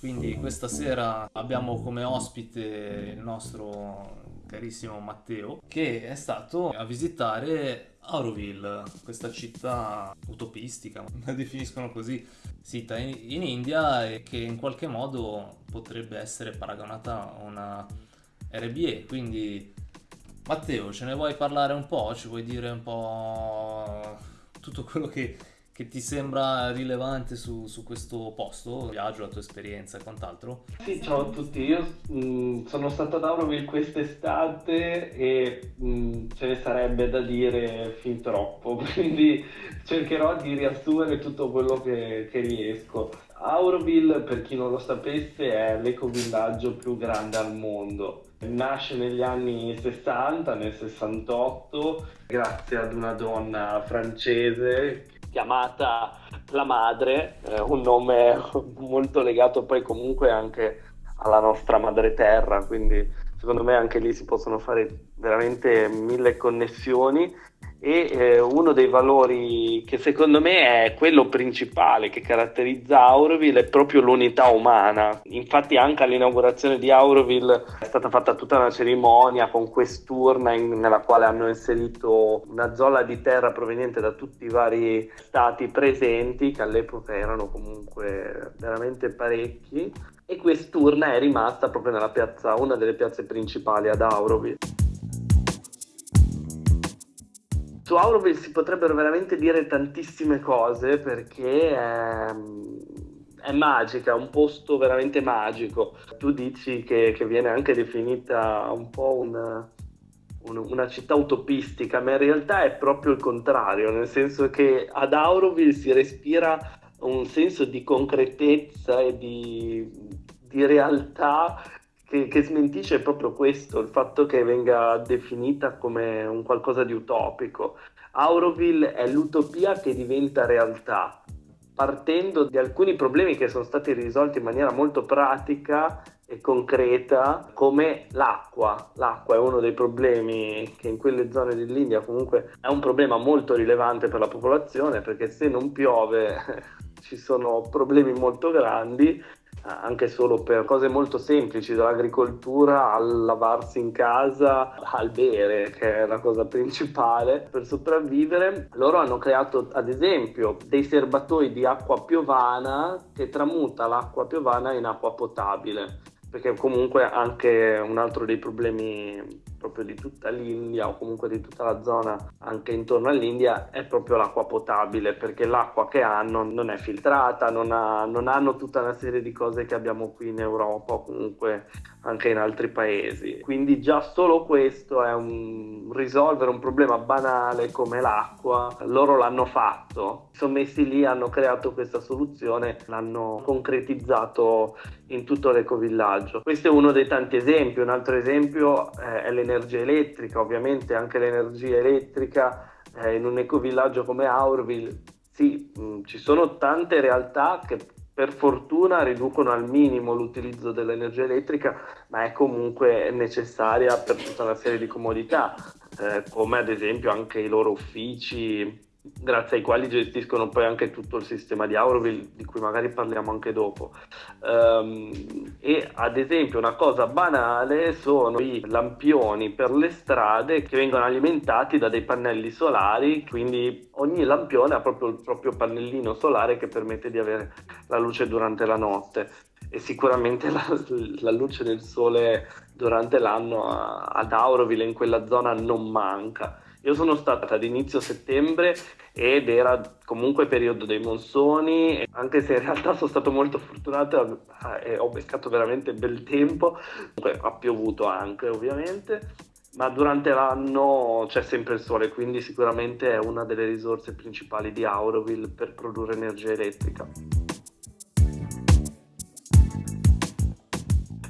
Quindi questa sera abbiamo come ospite il nostro carissimo Matteo che è stato a visitare Auroville, questa città utopistica, la definiscono così, sita in, in India e che in qualche modo potrebbe essere paragonata a una RBE. Quindi Matteo, ce ne vuoi parlare un po'? Ci vuoi dire un po' tutto quello che che ti sembra rilevante su, su questo posto, viaggio, la tua esperienza e quant'altro? Sì, ciao a tutti, io mh, sono stato ad Auroville quest'estate e mh, ce ne sarebbe da dire fin troppo, quindi cercherò di riassumere tutto quello che, che riesco. Auroville, per chi non lo sapesse, è l'ecovillaggio più grande al mondo. Nasce negli anni 60, nel 68, grazie ad una donna francese chiamata La Madre, eh, un nome molto legato poi comunque anche alla nostra madre terra, quindi secondo me anche lì si possono fare veramente mille connessioni e eh, uno dei valori che secondo me è quello principale che caratterizza Auroville è proprio l'unità umana. Infatti anche all'inaugurazione di Auroville è stata fatta tutta una cerimonia con quest'urna in, nella quale hanno inserito una zolla di terra proveniente da tutti i vari stati presenti, che all'epoca erano comunque veramente parecchi, e quest'urna è rimasta proprio nella piazza, una delle piazze principali ad Auroville. Su Auroville si potrebbero veramente dire tantissime cose perché è, è magica, è un posto veramente magico. Tu dici che, che viene anche definita un po' una, una città utopistica, ma in realtà è proprio il contrario, nel senso che ad Auroville si respira un senso di concretezza e di, di realtà che, che, smentisce proprio questo, il fatto che venga definita come un qualcosa di utopico. Auroville è l'utopia che diventa realtà, partendo di alcuni problemi che sono stati risolti in maniera molto pratica e concreta, come l'acqua. L'acqua è uno dei problemi che in quelle zone dell'India comunque è un problema molto rilevante per la popolazione, perché se non piove ci sono problemi molto grandi anche solo per cose molto semplici, dall'agricoltura al lavarsi in casa, al bere, che è la cosa principale per sopravvivere. Loro hanno creato ad esempio dei serbatoi di acqua piovana che tramuta l'acqua piovana in acqua potabile, perché comunque anche un altro dei problemi proprio di tutta l'India o comunque di tutta la zona anche intorno all'India è proprio l'acqua potabile perché l'acqua che hanno non è filtrata, non, ha, non hanno tutta una serie di cose che abbiamo qui in Europa o comunque anche in altri paesi. Quindi già solo questo è un risolvere un problema banale come l'acqua. Loro l'hanno fatto, sono messi lì, hanno creato questa soluzione, l'hanno concretizzato in tutto l'ecovillaggio. Questo è uno dei tanti esempi. Un altro esempio è l'energia elettrica, ovviamente anche l'energia elettrica eh, in un ecovillaggio come Auroville, sì, mm, ci sono tante realtà che per fortuna riducono al minimo l'utilizzo dell'energia elettrica, ma è comunque necessaria per tutta una serie di comodità, eh, come ad esempio anche i loro uffici grazie ai quali gestiscono poi anche tutto il sistema di Auroville, di cui magari parliamo anche dopo. Um, e ad esempio una cosa banale sono i lampioni per le strade che vengono alimentati da dei pannelli solari, quindi ogni lampione ha proprio il proprio pannellino solare che permette di avere la luce durante la notte e sicuramente la, la luce del sole durante l'anno ad Auroville in quella zona non manca io sono stata ad inizio settembre ed era comunque periodo dei monsoni, anche se in realtà sono stato molto fortunato e ho beccato veramente bel tempo, comunque ha piovuto anche ovviamente, ma durante l'anno c'è sempre il sole, quindi sicuramente è una delle risorse principali di Auroville per produrre energia elettrica.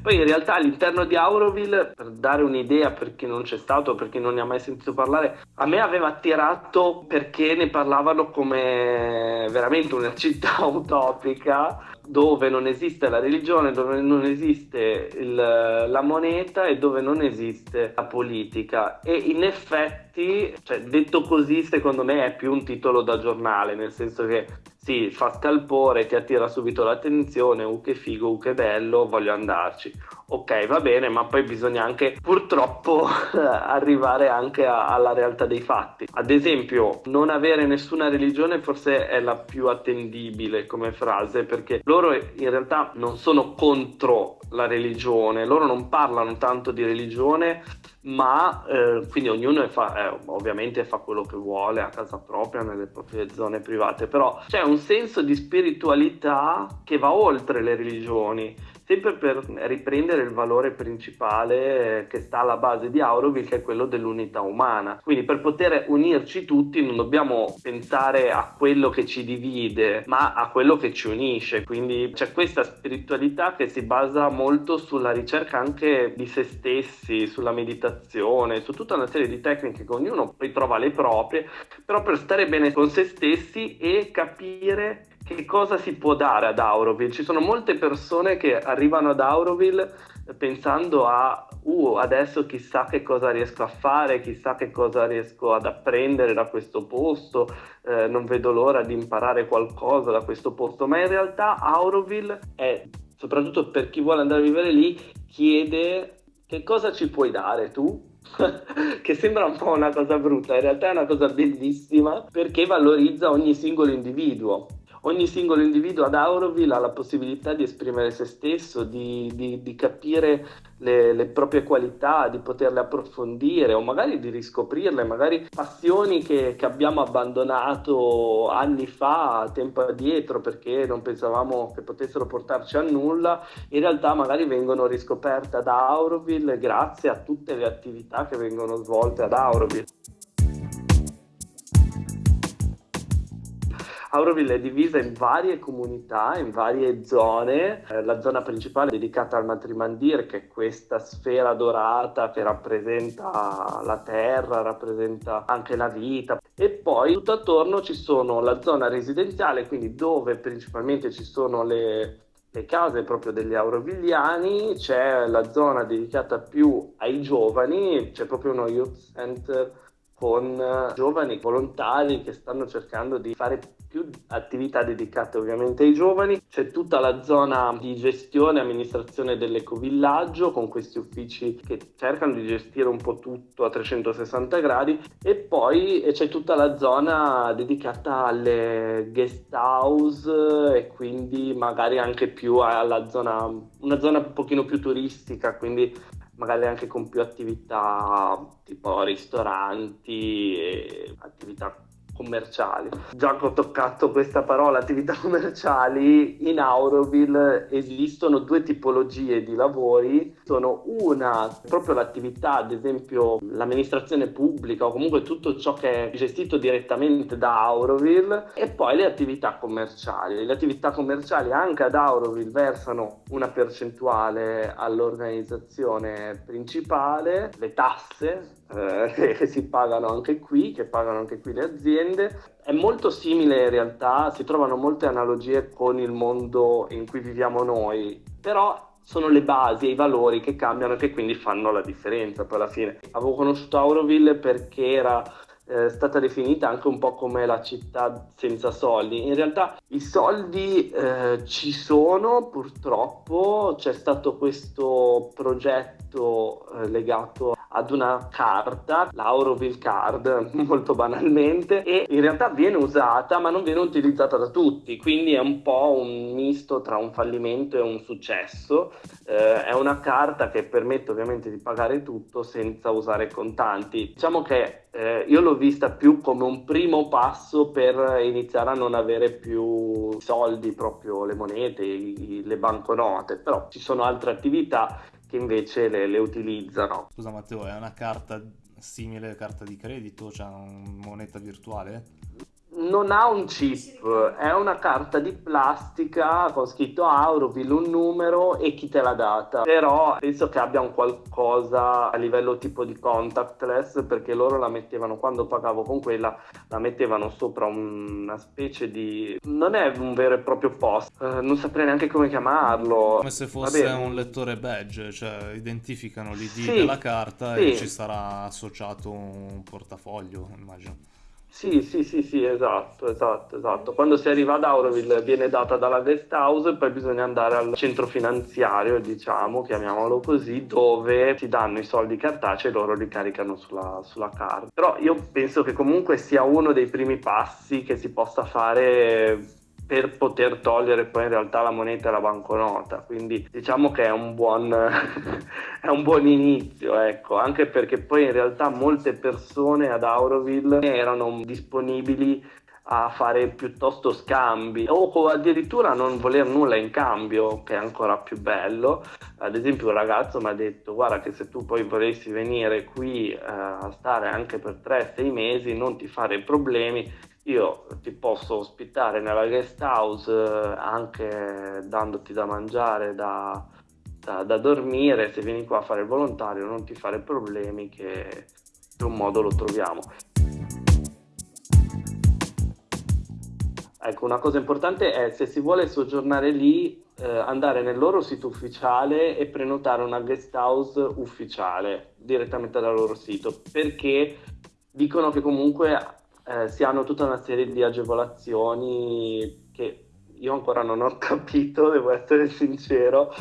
Poi in realtà all'interno di Auroville, per dare un'idea per chi non c'è stato, per chi non ne ha mai sentito parlare, a me aveva attirato perché ne parlavano come veramente una città utopica dove non esiste la religione, dove non esiste il- la moneta e dove non esiste la politica. E in effetti, cioè, detto così, secondo me è più un titolo da giornale, nel senso che sì, fa scalpore, ti attira subito l'attenzione, uh che figo, uh che bello, voglio andarci. Ok, va bene, ma poi bisogna anche purtroppo arrivare anche a- alla realtà dei fatti. Ad esempio, non avere nessuna religione forse è la più attendibile come frase, perché loro in realtà non sono contro la religione, loro non parlano tanto di religione, ma eh, quindi ognuno fa- eh, ovviamente fa quello che vuole a casa propria, nelle proprie zone private, però c'è un senso di spiritualità che va oltre le religioni sempre per riprendere il valore principale eh, che sta alla base di Auroville, che è quello dell'unità umana. Quindi per poter unirci tutti non dobbiamo pensare a quello che ci divide, ma a quello che ci unisce. Quindi c'è questa spiritualità che si basa molto sulla ricerca anche di se stessi, sulla meditazione, su tutta una serie di tecniche che ognuno poi trova le proprie, però per stare bene con se stessi e capire che cosa si può dare ad Auroville? Ci sono molte persone che arrivano ad Auroville pensando a uh, adesso chissà che cosa riesco a fare, chissà che cosa riesco ad apprendere da questo posto, eh, non vedo l'ora di imparare qualcosa da questo posto, ma in realtà Auroville è, soprattutto per chi vuole andare a vivere lì, chiede che cosa ci puoi dare tu? che sembra un po' una cosa brutta, in realtà è una cosa bellissima perché valorizza ogni singolo individuo ogni singolo individuo ad Auroville ha la possibilità di esprimere se stesso, di, di, di capire le, le, proprie qualità, di poterle approfondire o magari di riscoprirle, magari passioni che, che, abbiamo abbandonato anni fa, tempo addietro, perché non pensavamo che potessero portarci a nulla, in realtà magari vengono riscoperte ad Auroville grazie a tutte le attività che vengono svolte ad Auroville. Auroville è divisa in varie comunità, in varie zone. Eh, la zona principale è dedicata al Matrimandir, che è questa sfera dorata che rappresenta la terra, rappresenta anche la vita. E poi tutto attorno ci sono la zona residenziale, quindi dove principalmente ci sono le, le case proprio degli aurovigliani, c'è la zona dedicata più ai giovani, c'è proprio uno youth center con giovani volontari che stanno cercando di fare più attività dedicate ovviamente ai giovani. C'è tutta la zona di gestione e amministrazione dell'ecovillaggio con questi uffici che cercano di gestire un po' tutto a 360 gradi e poi c'è tutta la zona dedicata alle guest house e quindi magari anche più alla zona, una zona un pochino più turistica, quindi magari anche con più attività tipo ristoranti e attività commerciali. Già che ho toccato questa parola, attività commerciali, in Auroville esistono due tipologie di lavori. Sono una, proprio l'attività, ad esempio l'amministrazione pubblica o comunque tutto ciò che è gestito direttamente da Auroville e poi le attività commerciali. Le attività commerciali anche ad Auroville versano una percentuale all'organizzazione principale, le tasse eh, che si pagano anche qui, che pagano anche qui le aziende. È molto simile in realtà, si trovano molte analogie con il mondo in cui viviamo noi, però sono le basi e i valori che cambiano e che quindi fanno la differenza poi alla fine. Avevo conosciuto Auroville perché era è stata definita anche un po' come la città senza soldi. In realtà i soldi eh, ci sono, purtroppo c'è stato questo progetto eh, legato ad una carta, l'Auroville Card, molto banalmente, e in realtà viene usata ma non viene utilizzata da tutti, quindi è un po' un misto tra un fallimento e un successo. Eh, è una carta che permette ovviamente di pagare tutto senza usare contanti. Diciamo che eh, io l'ho vista più come un primo passo per iniziare a non avere più soldi, proprio le monete, i, le banconote, però ci sono altre attività che invece le, le utilizzano. Scusa Matteo, è una carta simile a carta di credito, cioè una moneta virtuale? Non ha un chip, è una carta di plastica con scritto Auroville, un numero e chi te l'ha data. Però penso che abbia un qualcosa a livello tipo di contactless perché loro la mettevano quando pagavo con quella, la mettevano sopra una specie di non è un vero e proprio post, eh, non saprei neanche come chiamarlo. Come se fosse un lettore badge, cioè identificano l'ID Sì, della carta sì. e ci sarà associato un portafoglio, immagino. Sì, sì, sì, sì, esatto, esatto, esatto. Quando si arriva ad Auroville viene data dalla guest house e poi bisogna andare al centro finanziario, diciamo, chiamiamolo così, dove ti danno i soldi cartacei e loro li caricano sulla, sulla carta. Però io penso che comunque sia uno dei primi passi che si possa fare per poter togliere poi in realtà la moneta e la banconota. Quindi diciamo che è un buon, è un buon inizio, ecco, anche perché poi in realtà molte persone ad Auroville erano disponibili a fare piuttosto scambi o addirittura non voler nulla in cambio, che è ancora più bello. Ad esempio, un ragazzo mi ha detto: Guarda, che se tu poi volessi venire qui eh, a stare anche per 3-6 mesi, non ti fare problemi. Io ti posso ospitare nella guest house eh, anche dandoti da mangiare, da, da, da dormire. Se vieni qua a fare il volontario, non ti fare problemi, che in un modo lo troviamo. Ecco, una cosa importante è se si vuole soggiornare lì, eh, andare nel loro sito ufficiale e prenotare una guest house ufficiale direttamente dal loro sito, perché dicono che comunque eh, si hanno tutta una serie di agevolazioni che io ancora non ho capito, devo essere sincero,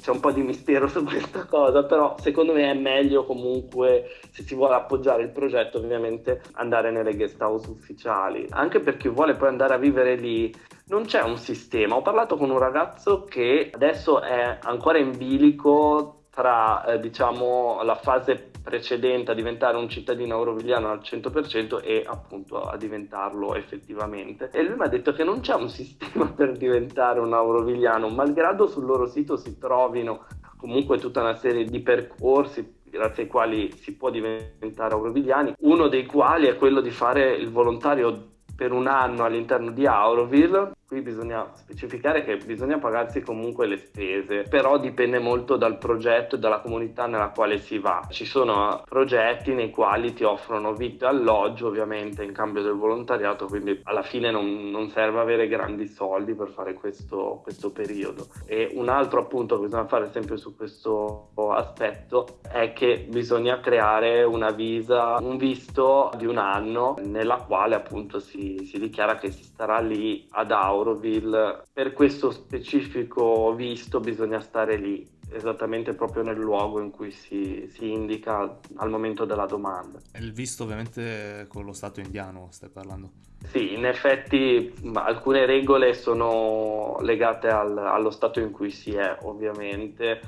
c'è un po' di mistero su questa cosa, però secondo me è meglio comunque, se si vuole appoggiare il progetto, ovviamente andare nelle guest house ufficiali, anche per chi vuole poi andare a vivere lì. Non c'è un sistema. Ho parlato con un ragazzo che adesso è ancora in bilico tra, eh, diciamo, la fase precedente a diventare un cittadino eurovigliano al 100% e appunto a diventarlo effettivamente. E lui mi ha detto che non c'è un sistema per diventare un eurovigliano, malgrado sul loro sito si trovino comunque tutta una serie di percorsi grazie ai quali si può diventare eurovigliani, uno dei quali è quello di fare il volontario per un anno all'interno di Auroville. Qui bisogna specificare che bisogna pagarsi comunque le spese, però dipende molto dal progetto e dalla comunità nella quale si va. Ci sono progetti nei quali ti offrono vitto e alloggio, ovviamente in cambio del volontariato, quindi alla fine non, non serve avere grandi soldi per fare questo, questo periodo. E un altro appunto che bisogna fare sempre su questo aspetto è che bisogna creare una visa, un visto di un anno nella quale appunto si, si dichiara che si starà lì ad Auroville. Per questo specifico visto bisogna stare lì, esattamente proprio nel luogo in cui si, si indica al momento della domanda. Il visto ovviamente con lo Stato indiano stai parlando. Sì, in effetti alcune regole sono legate al- allo stato in cui si è, ovviamente,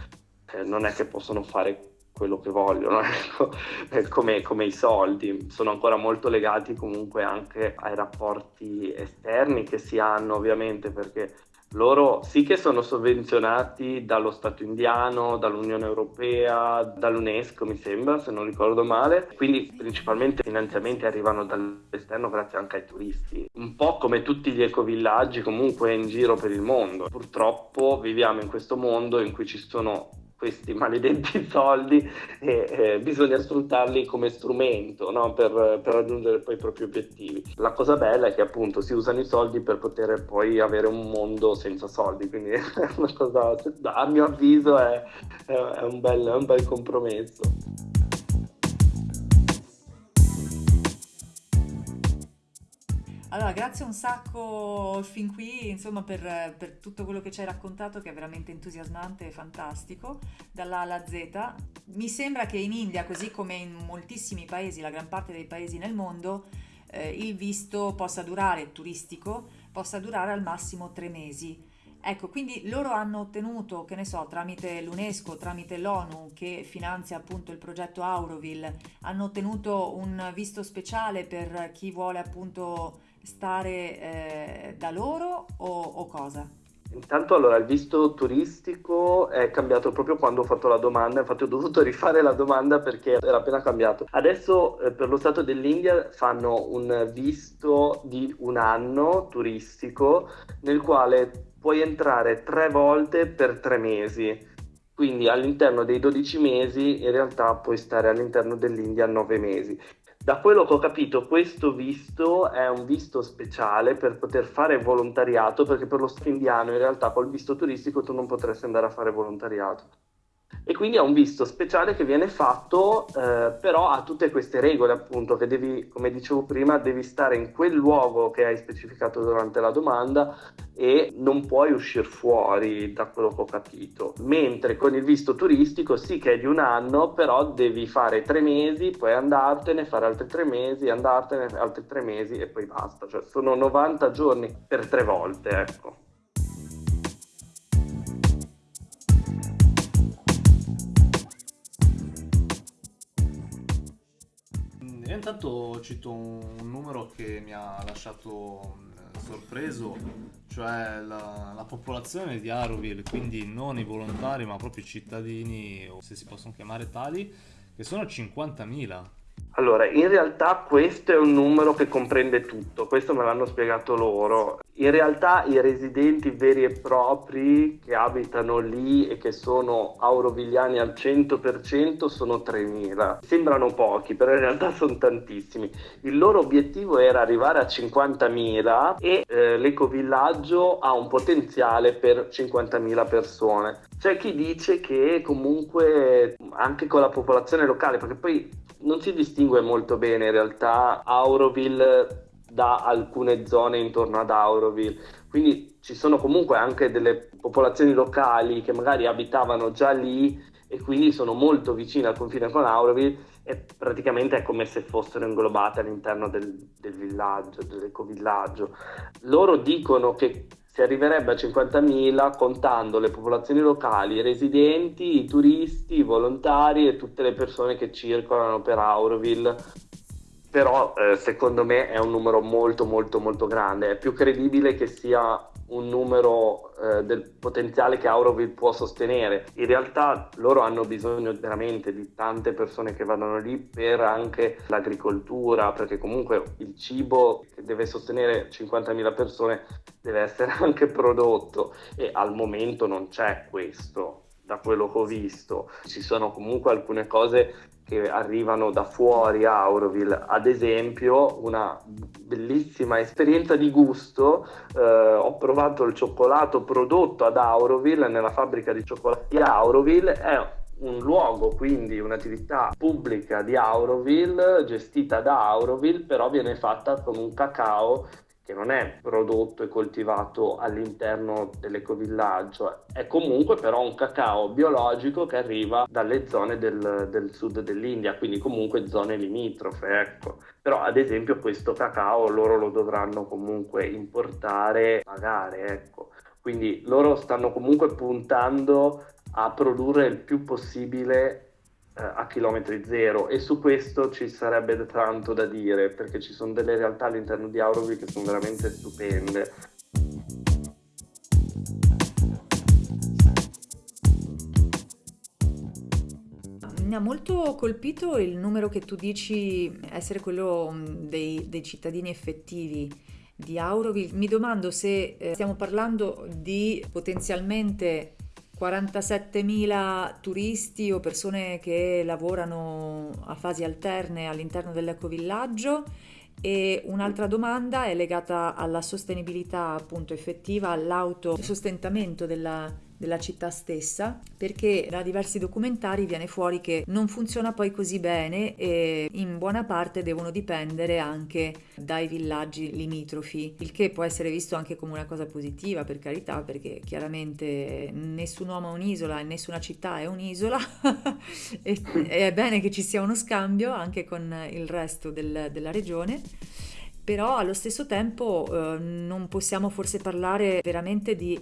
Eh, non è che possono fare quello che vogliono, ecco, come, come i soldi, sono ancora molto legati comunque anche ai rapporti esterni che si hanno, ovviamente, perché loro sì che sono sovvenzionati dallo Stato indiano, dall'Unione Europea, dall'UNESCO mi sembra, se non ricordo male, quindi principalmente i finanziamenti arrivano dall'esterno grazie anche ai turisti, un po' come tutti gli ecovillaggi comunque in giro per il mondo. Purtroppo viviamo in questo mondo in cui ci sono questi maledetti soldi e eh, bisogna sfruttarli come strumento no? per, per raggiungere poi i propri obiettivi. La cosa bella è che appunto si usano i soldi per poter poi avere un mondo senza soldi, quindi cosa, a mio avviso è- è un bel, è un bel compromesso. Allora, grazie un sacco fin qui, insomma, per, per tutto quello che ci hai raccontato, che è veramente entusiasmante e fantastico, dalla A alla Z. Mi sembra che in India, così come in moltissimi paesi, la gran parte dei paesi nel mondo, eh, il visto possa durare, turistico, possa durare al massimo tre mesi. Ecco, quindi loro hanno ottenuto, che ne so, tramite l'UNESCO, tramite l'ONU che finanzia appunto il progetto Auroville, hanno ottenuto un visto speciale per chi vuole appunto stare eh, da loro o, o cosa? Intanto allora il visto turistico è cambiato proprio quando ho fatto la domanda, infatti ho dovuto rifare la domanda perché era appena cambiato. Adesso eh, per lo Stato dell'India fanno un visto di un anno turistico nel quale puoi entrare tre volte per tre mesi. Quindi all'interno dei 12 mesi in realtà puoi stare all'interno dell'India 9 mesi. Da quello che ho capito, questo visto è un visto speciale per poter fare volontariato, perché per lo Stato indiano in realtà col visto turistico tu non potresti andare a fare volontariato e quindi è un visto speciale che viene fatto eh, però ha tutte queste regole appunto che devi come dicevo prima devi stare in quel luogo che hai specificato durante la domanda e non puoi uscire fuori da quello che ho capito. Mentre con il visto turistico sì che è di un anno però devi fare tre mesi poi andartene fare altri tre mesi andartene altri tre mesi e poi basta. Cioè sono 90 giorni per tre volte ecco intanto cito un numero che mi ha lasciato eh, sorpreso, cioè la, la popolazione di Auroville, quindi non i volontari ma proprio i cittadini, o se si possono chiamare tali, che sono 50.000. Allora, in realtà questo è un numero che comprende tutto, questo me l'hanno spiegato loro. In realtà i residenti veri e propri che abitano lì e che sono aurovigliani al 100% sono 3.000. Sembrano pochi, però in realtà sono tantissimi. Il loro obiettivo era arrivare a 50.000 e eh, l'ecovillaggio ha un potenziale per 50.000 persone. C'è chi dice che comunque anche con la popolazione locale, perché poi non si distingue molto bene in realtà Auroville da alcune zone intorno ad Auroville. Quindi ci sono comunque anche delle popolazioni locali che magari abitavano già lì e quindi sono molto vicine al confine con Auroville e praticamente è come se fossero inglobate all'interno del, del villaggio, dell'ecovillaggio. Loro dicono che si arriverebbe a 50.000 contando le popolazioni locali, i residenti, i turisti, i volontari e tutte le persone che circolano per Auroville. Però eh, secondo me è un numero molto molto molto grande, è più credibile che sia un numero eh, del potenziale che Auroville può sostenere. In realtà loro hanno bisogno veramente di tante persone che vadano lì per anche l'agricoltura, perché comunque il cibo che deve sostenere 50.000 persone deve essere anche prodotto e al momento non c'è questo da quello che ho visto. Ci sono comunque alcune cose che arrivano da fuori a Auroville, ad esempio una bellissima esperienza di gusto, eh, ho provato il cioccolato prodotto ad Auroville, nella fabbrica di cioccolato di Auroville, è un luogo, quindi un'attività pubblica di Auroville, gestita da Auroville, però viene fatta con un cacao che non è prodotto e coltivato all'interno dell'ecovillaggio, è comunque però un cacao biologico che arriva dalle zone del, del sud dell'India, quindi comunque zone limitrofe, ecco. Però ad esempio questo cacao loro lo dovranno comunque importare, pagare, ecco. Quindi loro stanno comunque puntando a produrre il più possibile a chilometri zero e su questo ci sarebbe tanto da dire perché ci sono delle realtà all'interno di Auroville che sono veramente stupende. Mi ha molto colpito il numero che tu dici essere quello mm, dei, dei cittadini effettivi di Auroville. Mi domando se eh, stiamo parlando di potenzialmente 47.000 turisti o persone che lavorano a fasi alterne all'interno dell'ecovillaggio. E un'altra domanda è legata alla sostenibilità appunto effettiva, all'autosostentamento della, della città stessa, perché da diversi documentari viene fuori che non funziona poi così bene e in buona parte devono dipendere anche dai villaggi limitrofi, il che può essere visto anche come una cosa positiva per carità, perché chiaramente nessun uomo è un'isola e nessuna città è un'isola e, è bene che ci sia uno scambio anche con il resto del- della regione. Però allo stesso tempo eh, non possiamo forse parlare veramente di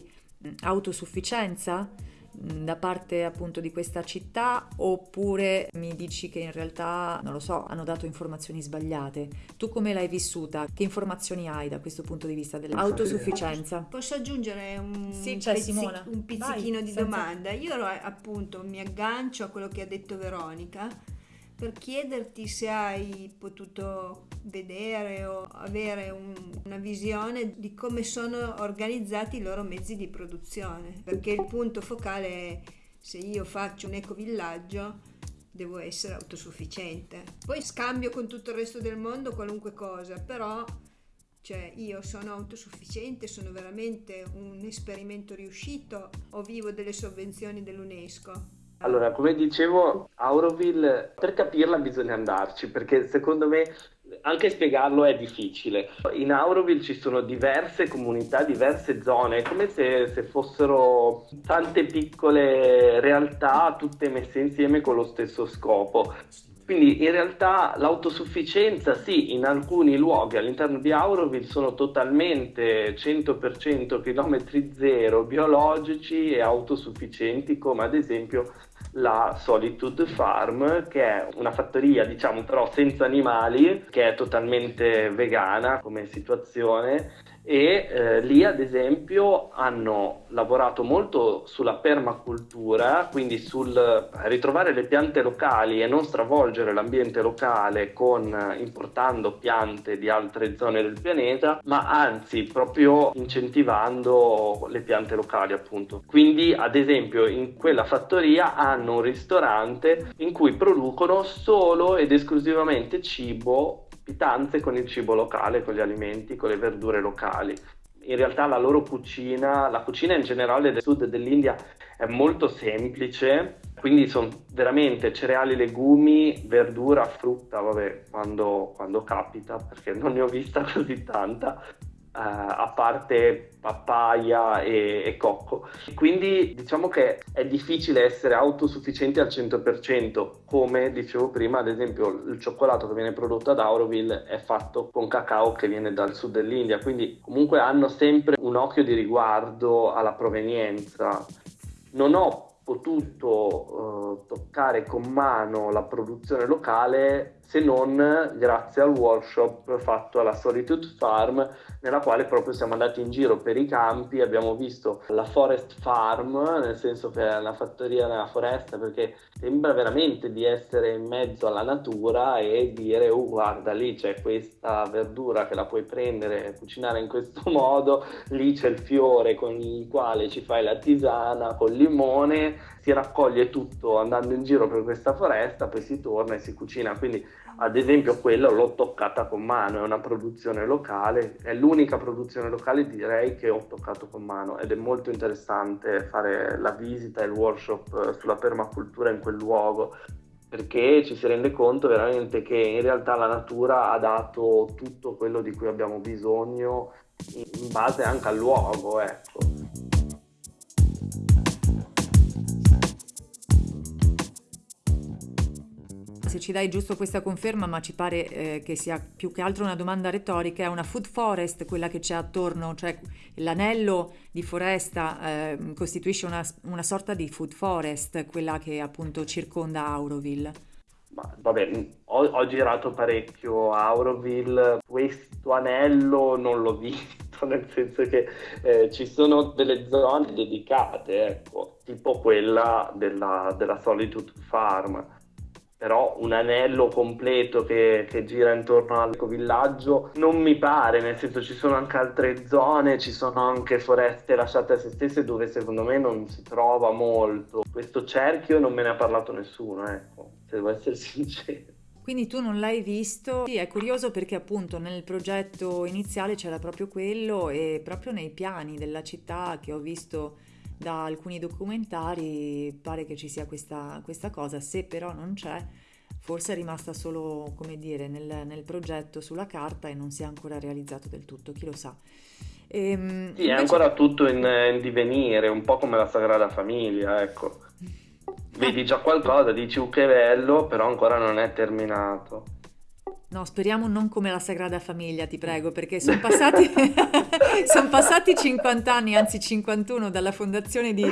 autosufficienza mh, da parte appunto di questa città oppure mi dici che in realtà, non lo so, hanno dato informazioni sbagliate? Tu come l'hai vissuta? Che informazioni hai da questo punto di vista dell'autosufficienza? Posso aggiungere un, Sì, Simona. un pizzichino Vai, di senza- domanda? Io appunto mi aggancio a quello che ha detto Veronica per chiederti se hai potuto vedere o avere un- una visione di come sono organizzati i loro mezzi di produzione, perché il punto focale è se io faccio un ecovillaggio devo essere autosufficiente. Poi scambio con tutto il resto del mondo qualunque cosa, però cioè io sono autosufficiente, sono veramente un esperimento riuscito o vivo delle sovvenzioni dell'UNESCO? Allora, come dicevo, Auroville, per capirla bisogna andarci, perché secondo me anche spiegarlo è difficile. In Auroville ci sono diverse comunità, diverse zone, come se, se fossero tante piccole realtà tutte messe insieme con lo stesso scopo. Quindi in realtà l'autosufficienza sì, in alcuni luoghi all'interno di Auroville sono totalmente 100% chilometri zero biologici e autosufficienti, come ad esempio la Solitude Farm, che è una fattoria, diciamo però senza animali, che è totalmente vegana come situazione e eh, lì ad esempio hanno lavorato molto sulla permacultura, quindi sul ritrovare le piante locali e non stravolgere l'ambiente locale con eh, importando piante di altre zone del pianeta, ma anzi proprio incentivando le piante locali appunto. Quindi ad esempio in quella fattoria hanno un ristorante in cui producono solo ed esclusivamente cibo pietanze con il cibo locale, con gli alimenti, con le verdure locali. In realtà la loro cucina, la cucina in generale del sud dell'India è molto semplice, quindi sono veramente cereali, legumi, verdura, frutta, vabbè, quando, quando capita, perché non ne ho vista così tanta, a parte papaya e, e cocco. Quindi diciamo che è difficile essere autosufficienti al 100%, come dicevo prima, ad esempio il cioccolato che viene prodotto ad Auroville è fatto con cacao che viene dal sud dell'India, quindi comunque hanno sempre un occhio di riguardo alla provenienza. Non ho potuto eh, toccare con mano la produzione locale se non grazie al workshop fatto alla Solitude Farm nella quale proprio siamo andati in giro per i campi, abbiamo visto la Forest Farm, nel senso che è una fattoria nella foresta perché sembra veramente di essere in mezzo alla natura e dire oh guarda lì c'è questa verdura che la puoi prendere e cucinare in questo modo, lì c'è il fiore con il quale ci fai la tisana col limone, si raccoglie tutto andando in giro per questa foresta, poi si torna e si cucina, quindi ad esempio quello l'ho toccata con mano, è una produzione locale, è l'unica produzione locale direi che ho toccato con mano ed è molto interessante fare la visita e il workshop sulla permacultura in quel luogo perché ci si rende conto veramente che in realtà la natura ha dato tutto quello di cui abbiamo bisogno in base anche al luogo, ecco. Se ci dai giusto questa conferma, ma ci pare eh, che sia più che altro una domanda retorica, è una food forest quella che c'è attorno, cioè l'anello di foresta eh, costituisce una, una sorta di food forest, quella che appunto circonda Auroville. Ma, vabbè, ho, ho girato parecchio Auroville, questo anello non l'ho visto, nel senso che eh, ci sono delle zone dedicate, ecco, tipo quella della, della Solitude Farm però un anello completo che, che gira intorno all'ecovillaggio non mi pare, nel senso ci sono anche altre zone, ci sono anche foreste lasciate a se stesse dove secondo me non si trova molto. Questo cerchio non me ne ha parlato nessuno, ecco, se devo essere sincero. Quindi tu non l'hai visto? Sì, è curioso perché appunto nel progetto iniziale c'era proprio quello e proprio nei piani della città che ho visto da alcuni documentari pare che ci sia questa, questa cosa, se però non c'è forse è rimasta solo, come dire, nel, nel progetto sulla carta e non si è ancora realizzato del tutto, chi lo sa. Ehm, Sì, è invece- ancora tutto in, in divenire, un po' come la Sagrada Famiglia, ecco. Vedi già qualcosa, dici "Uh, che bello, però ancora non è terminato. No, speriamo non come la Sagrada Famiglia, ti prego, perché sono passati, son passati 50 anni, anzi 51 dalla fondazione di...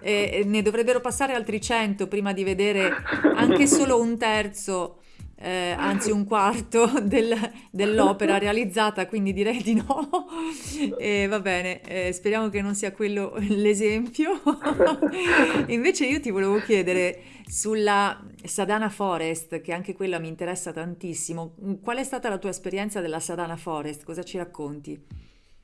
e ne dovrebbero passare altri 100 prima di vedere anche solo un terzo, eh, anzi un quarto del- dell'opera realizzata, quindi direi di no. E va bene, eh, speriamo che non sia quello l'esempio. Invece io ti volevo chiedere sulla Sadana Forest, che anche quella mi interessa tantissimo. Qual è stata la tua esperienza della Sadana Forest? Cosa ci racconti?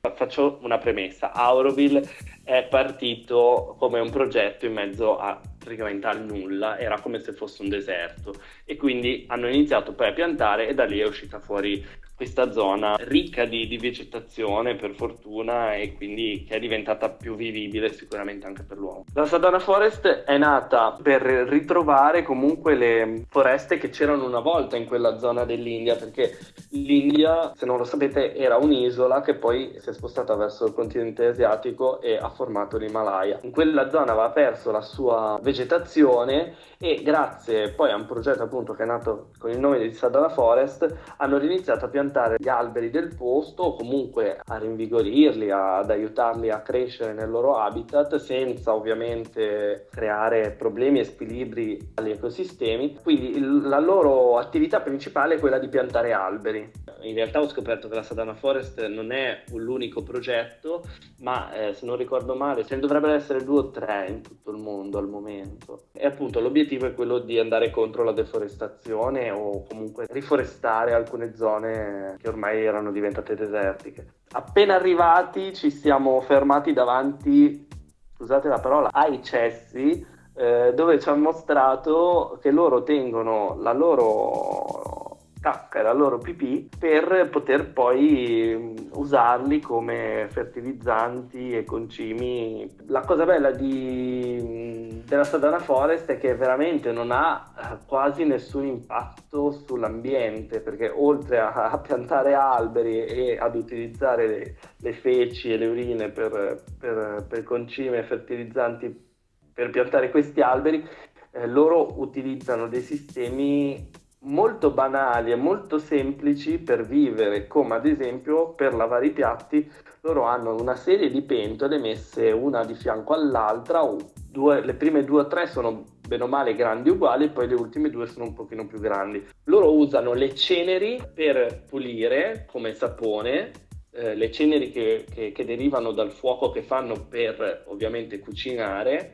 Faccio una premessa. Auroville è partito come un progetto in mezzo a praticamente al nulla, era come se fosse un deserto e quindi hanno iniziato poi a piantare e da lì è uscita fuori questa zona ricca di, di vegetazione per fortuna e quindi che è diventata più vivibile sicuramente anche per l'uomo. La Sadana Forest è nata per ritrovare comunque le foreste che c'erano una volta in quella zona dell'India perché l'India, se non lo sapete, era un'isola che poi si è spostata verso il continente asiatico e ha formato l'Himalaya. In quella zona aveva perso la sua vegetazione e grazie poi a un progetto appunto che è nato con il nome di Sadana Forest hanno iniziato a piantare gli alberi del posto o comunque a rinvigorirli, ad aiutarli a crescere nel loro habitat senza ovviamente creare problemi e squilibri agli ecosistemi. Quindi il- la loro attività principale è quella di piantare alberi. In realtà ho scoperto che la Sadana Forest non è l'unico progetto, ma eh, se non ricordo male ce ne dovrebbero essere due o tre in tutto il mondo al momento. E appunto l'obiettivo è quello di andare contro la deforestazione o comunque riforestare alcune zone che ormai erano diventate desertiche. Appena arrivati ci siamo fermati davanti, scusate la parola, ai cessi eh, dove ci hanno mostrato che loro tengono la loro cacca la loro pipì per poter poi mm, usarli come fertilizzanti e concimi. La cosa bella di, mm, della Sadana Forest è che veramente non ha eh, quasi nessun impatto sull'ambiente perché oltre a, a piantare alberi e ad utilizzare le, le feci e le urine per, per, per concime e fertilizzanti per piantare questi alberi, eh, loro utilizzano dei sistemi molto banali e molto semplici per vivere, come ad esempio per lavare i piatti, loro hanno una serie di pentole messe una di fianco all'altra, due- le prime due o tre sono bene o male grandi uguali, poi le ultime due sono un pochino più grandi. Loro usano le ceneri per pulire come sapone, eh, le ceneri che, che- che derivano dal fuoco che fanno per ovviamente cucinare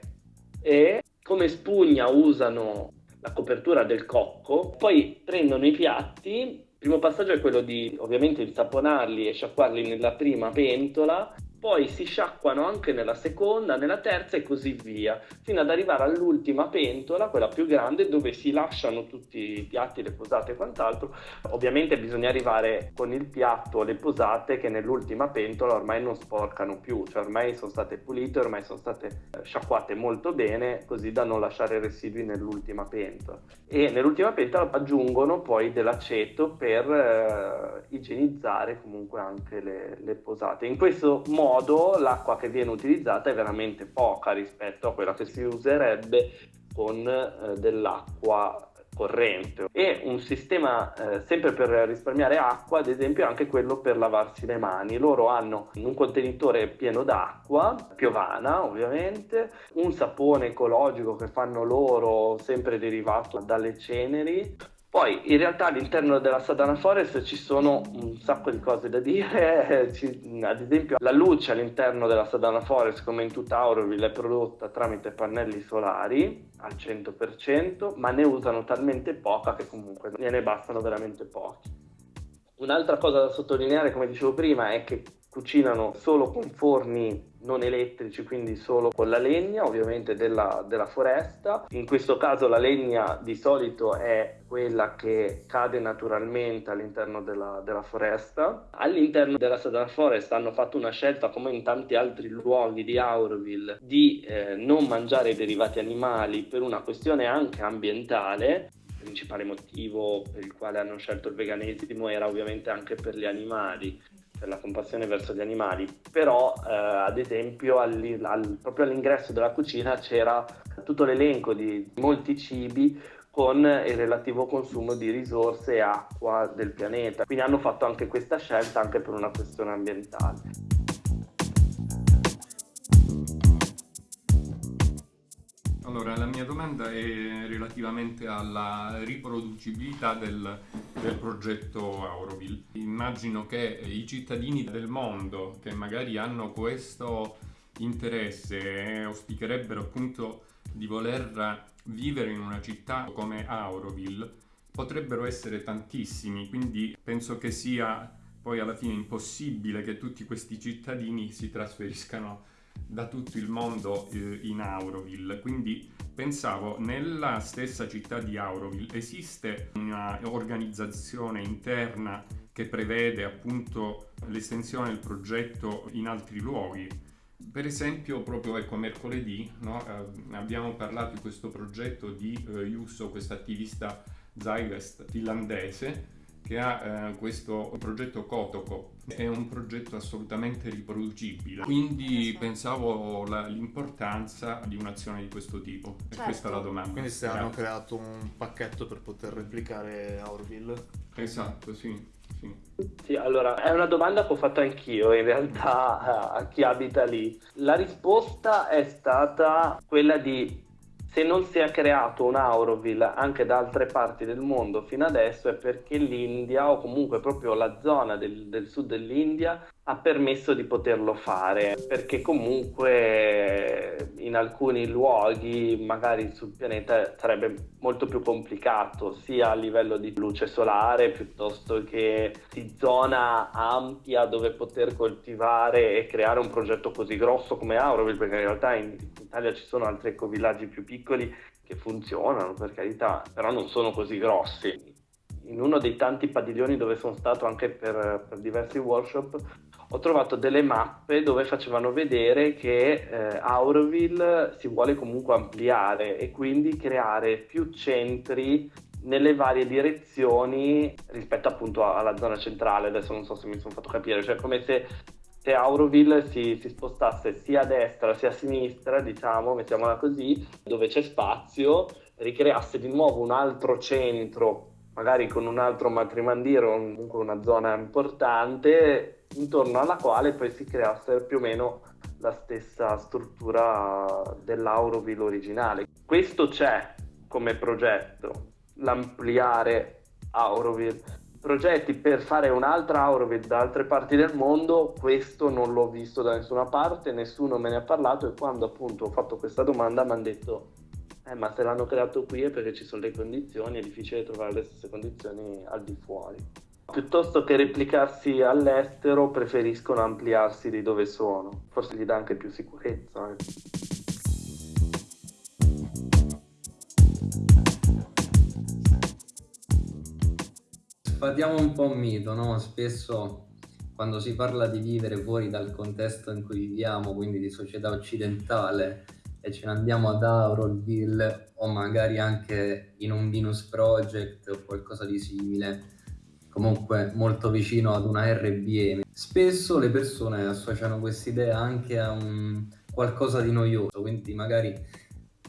e come spugna usano la copertura del cocco, poi prendono i piatti, il primo passaggio è quello di ovviamente insaponarli e sciacquarli nella prima pentola, poi si sciacquano anche nella seconda, nella terza e così via, fino ad arrivare all'ultima pentola, quella più grande, dove si lasciano tutti i piatti, le posate e quant'altro. Ovviamente bisogna arrivare con il piatto le posate che nell'ultima pentola ormai non sporcano più, cioè ormai sono state pulite, ormai sono state eh, sciacquate molto bene, così da non lasciare residui nell'ultima pentola. E nell'ultima pentola aggiungono poi dell'aceto per eh, igienizzare comunque anche le, le posate. In questo modo l'acqua che viene utilizzata è veramente poca rispetto a quella che si userebbe con eh, dell'acqua corrente. E un sistema eh, sempre per risparmiare acqua ad esempio è anche quello per lavarsi le mani. Loro hanno un contenitore pieno d'acqua piovana ovviamente un sapone ecologico che fanno loro sempre derivato dalle ceneri poi in realtà all'interno della Sadana Forest ci sono un sacco di cose da dire, ad esempio la luce all'interno della Sadana Forest come in tutta Auroville è prodotta tramite pannelli solari al 100%, ma ne usano talmente poca che comunque gliene bastano veramente pochi. Un'altra cosa da sottolineare, come dicevo prima, è che cucinano solo con forni non elettrici, quindi solo con la legna, ovviamente della, della foresta. In questo caso la legna di solito è quella che cade naturalmente all'interno della, della foresta. All'interno della Sadana Forest hanno fatto una scelta, come in tanti altri luoghi di Auroville, di eh, non mangiare derivati animali per una questione anche ambientale il principale motivo per il quale hanno scelto il veganesimo era ovviamente anche per gli animali, per la compassione verso gli animali, però eh, ad esempio all'i- al- proprio all'ingresso della cucina c'era tutto l'elenco di molti cibi con il relativo consumo di risorse e acqua del pianeta. Quindi hanno fatto anche questa scelta anche per una questione ambientale. Allora, la mia domanda è relativamente alla riproducibilità del, del progetto Auroville. Immagino che i cittadini del mondo che magari hanno questo interesse e auspicherebbero appunto di voler vivere in una città come Auroville potrebbero essere tantissimi, quindi penso che sia poi alla fine impossibile che tutti questi cittadini si trasferiscano da tutto il mondo eh, in Auroville. Quindi pensavo, nella stessa città di Auroville esiste un'organizzazione interna che prevede appunto l'estensione del progetto in altri luoghi. Per esempio, proprio ecco, mercoledì no, eh, abbiamo parlato di questo progetto di eh, Jusso, questo attivista Zygast finlandese, che ha eh, questo progetto Kotoko. È un progetto assolutamente riproducibile, quindi pensavo la, l'importanza di un'azione di questo tipo. E Certo. questa è la domanda. Quindi se hanno creato un pacchetto per poter replicare Aurville. Esatto, sì. sì. Sì, allora è una domanda che ho fatto anch'io in realtà a chi abita lì. La risposta è stata quella di se non si è creato un Auroville anche da altre parti del mondo fino adesso è perché l'India o comunque proprio la zona del, del sud dell'India ha permesso di poterlo fare perché comunque in alcuni luoghi magari sul pianeta sarebbe molto più complicato sia a livello di luce solare piuttosto che di zona ampia dove poter coltivare e creare un progetto così grosso come Auroville perché in realtà in Italia ci sono altri ecovillaggi più piccoli che funzionano per carità però non sono così grossi in uno dei tanti padiglioni dove sono stato anche per, per diversi workshop ho trovato delle mappe dove facevano vedere che eh, Auroville si vuole comunque ampliare e quindi creare più centri nelle varie direzioni rispetto appunto alla zona centrale. Adesso non so se mi sono fatto capire, cioè come se, se Auroville si, si spostasse sia a destra sia a sinistra, diciamo, mettiamola così, dove c'è spazio, ricreasse di nuovo un altro centro magari con un altro matrimandiro, comunque una zona importante, intorno alla quale poi si creasse più o meno la stessa struttura dell'Auroville originale. Questo c'è come progetto, l'ampliare Auroville. Progetti per fare un'altra Auroville da altre parti del mondo, questo non l'ho visto da nessuna parte, nessuno me ne ha parlato e quando appunto ho fatto questa domanda mi hanno detto eh, ma se l'hanno creato qui è perché ci sono le condizioni, è difficile trovare le stesse condizioni al di fuori. Piuttosto che replicarsi all'estero, preferiscono ampliarsi di dove sono. Forse gli dà anche più sicurezza. eh. Sfatiamo un po' un mito, no? Spesso quando si parla di vivere fuori dal contesto in cui viviamo, quindi di società occidentale, e ce ne andiamo ad Auroville o magari anche in un Venus Project o qualcosa di simile, comunque molto vicino ad una RBM, spesso le persone associano quest'idea anche a qualcosa di noioso, quindi magari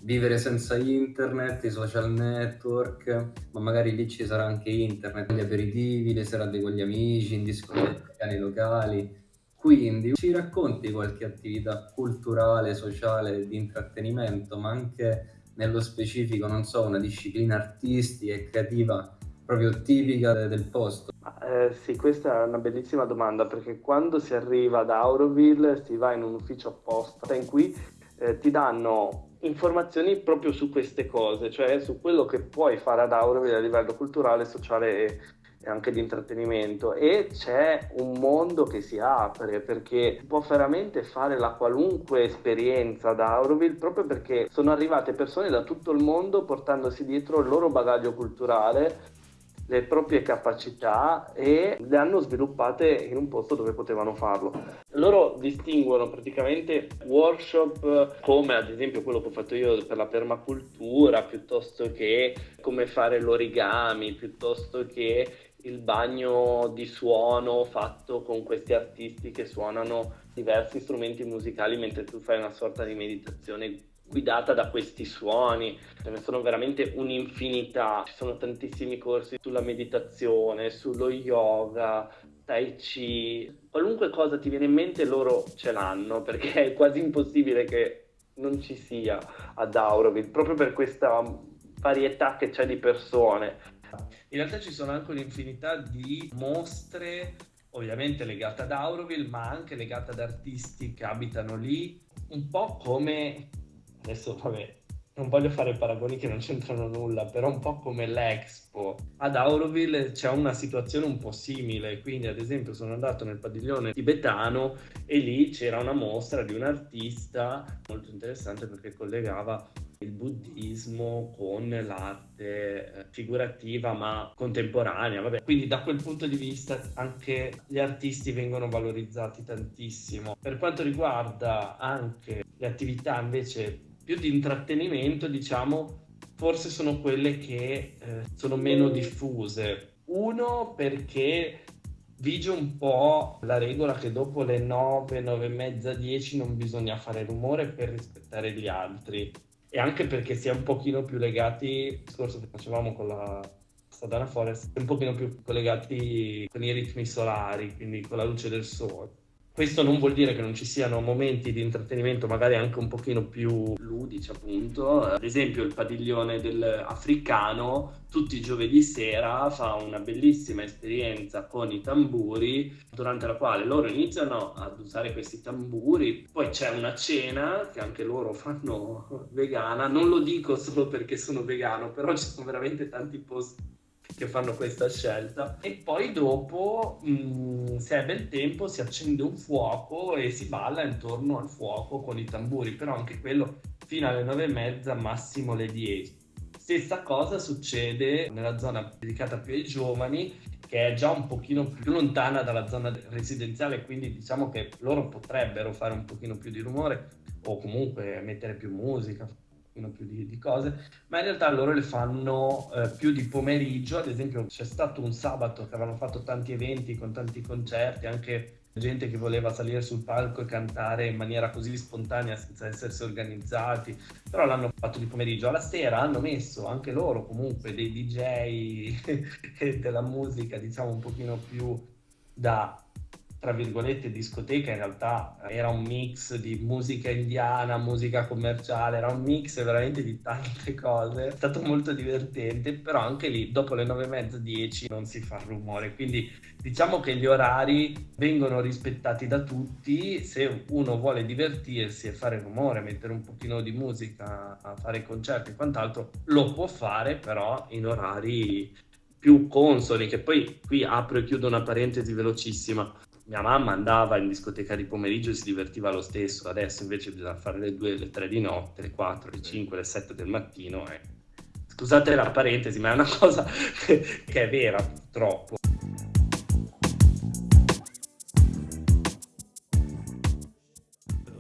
vivere senza internet, i social network, ma magari lì ci sarà anche internet, gli aperitivi, le serate con gli amici, in discoteca, nei locali. Quindi ci racconti qualche attività culturale, sociale, di intrattenimento, ma anche nello specifico, non so, una disciplina artistica e creativa proprio tipica de- del posto. Eh, sì, questa è una bellissima domanda perché quando si arriva ad Auroville si va in un ufficio apposta in cui eh, ti danno informazioni proprio su queste cose, cioè su quello che puoi fare ad Auroville a livello culturale, sociale e anche di intrattenimento e c'è un mondo che si apre perché può veramente fare la qualunque esperienza ad Auroville proprio perché sono arrivate persone da tutto il mondo portandosi dietro il loro bagaglio culturale le proprie capacità e le hanno sviluppate in un posto dove potevano farlo. Loro distinguono praticamente workshop come ad esempio quello che ho fatto io per la permacultura, piuttosto che come fare l'origami, piuttosto che il bagno di suono fatto con questi artisti che suonano diversi strumenti musicali mentre tu fai una sorta di meditazione guidata da questi suoni, ce ne sono veramente un'infinità, ci sono tantissimi corsi sulla meditazione, sullo yoga, tai chi, qualunque cosa ti viene in mente loro ce l'hanno perché è quasi impossibile che non ci sia ad Auroville, proprio per questa varietà che c'è di persone. In realtà ci sono anche un'infinità di mostre, ovviamente legate ad Auroville, ma anche legate ad artisti che abitano lì, un po' come adesso vabbè, non voglio fare paragoni che non c'entrano nulla, però un po' come l'Expo. Ad Auroville c'è una situazione un po' simile, quindi ad esempio sono andato nel padiglione tibetano e lì c'era una mostra di un artista molto interessante perché collegava il buddismo con l'arte eh, figurativa ma contemporanea. Vabbè. Quindi da quel punto di vista anche gli artisti vengono valorizzati tantissimo. Per quanto riguarda anche le attività invece più di intrattenimento, diciamo, forse sono quelle che eh, sono meno diffuse. Uno perché vige un po' la regola che dopo le 9, 9 e mezza, 10 non bisogna fare rumore per rispettare gli altri e anche perché si è un pochino più legati, il discorso che facevamo con la Sadana Forest, un pochino più collegati con i ritmi solari, quindi con la luce del sole. Questo non vuol dire che non ci siano momenti di intrattenimento magari anche un pochino più ludici appunto, ad esempio il padiglione dell'africano tutti i giovedì sera fa una bellissima esperienza con i tamburi durante la quale loro iniziano ad usare questi tamburi, poi c'è una cena che anche loro fanno vegana, non lo dico solo perché sono vegano, però ci sono veramente tanti posti che fanno questa scelta. E poi dopo mh, mm, se è bel tempo si accende un fuoco e si balla intorno al fuoco con i tamburi. Però anche quello fino alle nove e mezza massimo le 10 stessa cosa succede nella zona dedicata più ai giovani che è già un pochino più lontana dalla zona residenziale quindi diciamo che loro potrebbero fare un pochino più di rumore o comunque mettere più musica pochino più di, di, cose, ma in realtà loro le fanno eh, più di pomeriggio, ad esempio c'è stato un sabato che avevano fatto tanti eventi con tanti concerti, anche gente che voleva salire sul palco e cantare in maniera così spontanea senza essersi organizzati, però l'hanno fatto di pomeriggio. Alla sera hanno messo anche loro comunque dei DJ della musica, diciamo un pochino più da tra virgolette discoteca in realtà era un mix di musica indiana, musica commerciale, era un mix veramente di tante cose. È stato molto divertente, però anche lì dopo le nove e mezza, dieci non si fa rumore, quindi diciamo che gli orari vengono rispettati da tutti. Se uno vuole divertirsi e fare rumore, mettere un pochino di musica, fare concerti e quant'altro, lo può fare, però in orari più consoni, che poi qui apro e chiudo una parentesi velocissima mia mamma andava in discoteca di pomeriggio e si divertiva lo stesso, adesso invece bisogna fare le 2, le 3 di notte, le 4, le 5, le 7 del mattino. E... Scusate la parentesi, ma è una cosa che è vera purtroppo.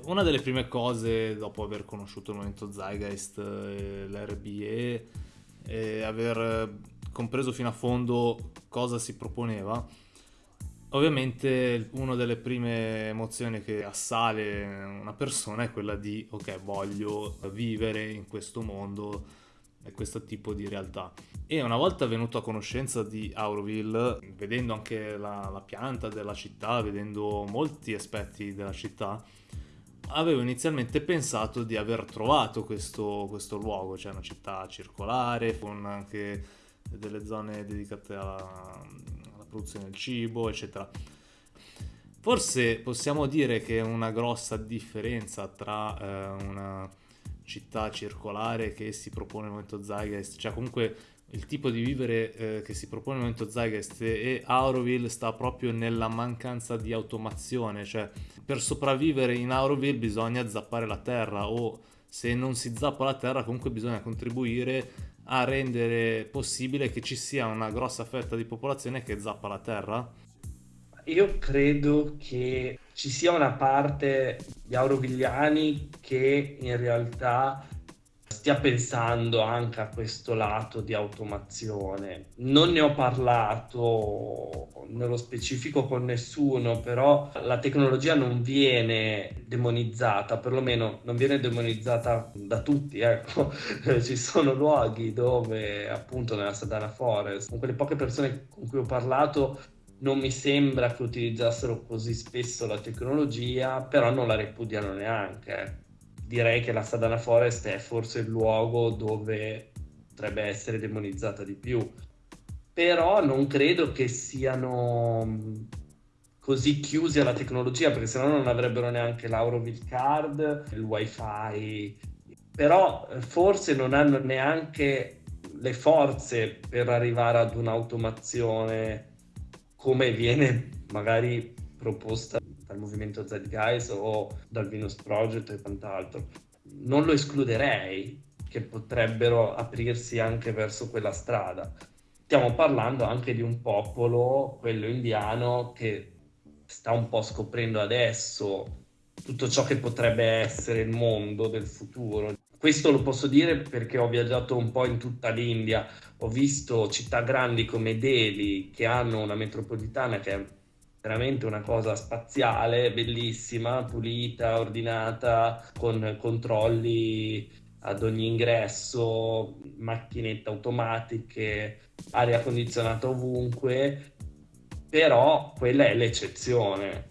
Una delle prime cose dopo aver conosciuto il momento Zeitgeist, l'RBE, e aver compreso fino a fondo cosa si proponeva, Ovviamente una delle prime emozioni che assale una persona è quella di ok voglio vivere in questo mondo e questo tipo di realtà. E una volta venuto a conoscenza di Auroville vedendo anche la, la pianta della città vedendo molti aspetti della città avevo inizialmente pensato di aver trovato questo, questo luogo. Cioè una città circolare con anche delle zone dedicate alla produzione del cibo, eccetera. Forse possiamo dire che una grossa differenza tra eh, una città circolare che si propone il momento Zeitgeist, cioè comunque il tipo di vivere eh, che si propone il momento Zeitgeist e Auroville sta proprio nella mancanza di automazione, cioè per sopravvivere in Auroville bisogna zappare la terra o se non si zappa la terra comunque bisogna contribuire a rendere possibile che ci sia una grossa fetta di popolazione che zappa la terra? Io credo che ci sia una parte di aurovigliani che in realtà stia pensando anche a questo lato di automazione. Non ne ho parlato nello specifico con nessuno, però la tecnologia non viene demonizzata, perlomeno non viene demonizzata da tutti, ecco. Ci sono luoghi dove appunto nella Sadana Forest, con quelle poche persone con cui ho parlato, non mi sembra che utilizzassero così spesso la tecnologia, però non la repudiano neanche direi che la Sadana Forest è forse il luogo dove potrebbe essere demonizzata di più. Però non credo che siano così chiusi alla tecnologia, perché sennò non avrebbero neanche l'Auroville Card, il wifi. Però eh, forse non hanno neanche le forze per arrivare ad un'automazione come viene magari proposta dal movimento Zeitgeist o dal Venus Project e quant'altro. Non lo escluderei che potrebbero aprirsi anche verso quella strada. Stiamo parlando anche di un popolo, quello indiano, che sta un po' scoprendo adesso tutto ciò che potrebbe essere il mondo del futuro. Questo lo posso dire perché ho viaggiato un po' in tutta l'India, ho visto città grandi come Delhi che hanno una metropolitana che è veramente una cosa spaziale, bellissima, pulita, ordinata, con controlli ad ogni ingresso, macchinette automatiche, aria condizionata ovunque, però quella è l'eccezione.